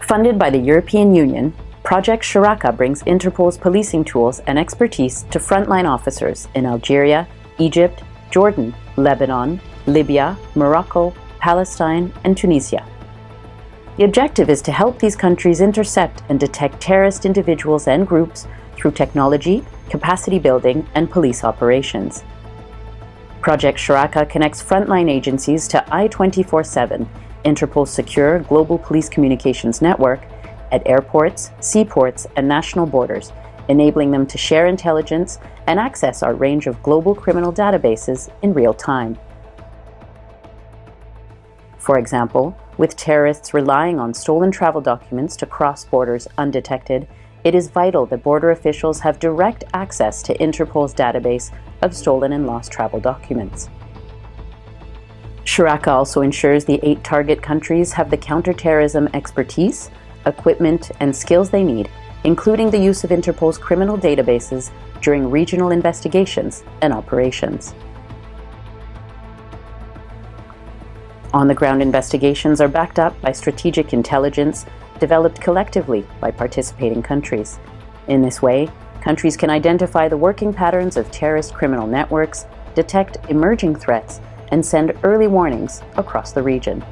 Funded by the European Union, Project Shuraka brings Interpol's policing tools and expertise to frontline officers in Algeria, Egypt, Jordan, Lebanon, Libya, Morocco, Palestine, and Tunisia. The objective is to help these countries intercept and detect terrorist individuals and groups through technology, capacity building, and police operations. Project Shuraka connects frontline agencies to I-24-7, Interpol's secure global police communications network, at airports, seaports, and national borders, enabling them to share intelligence and access our range of global criminal databases in real time. For example, with terrorists relying on stolen travel documents to cross borders undetected, it is vital that border officials have direct access to Interpol's database of stolen and lost travel documents. Shuraka also ensures the eight target countries have the counterterrorism expertise, equipment, and skills they need, including the use of Interpol's criminal databases during regional investigations and operations. On-the-ground investigations are backed up by strategic intelligence developed collectively by participating countries. In this way, countries can identify the working patterns of terrorist criminal networks, detect emerging threats, and send early warnings across the region.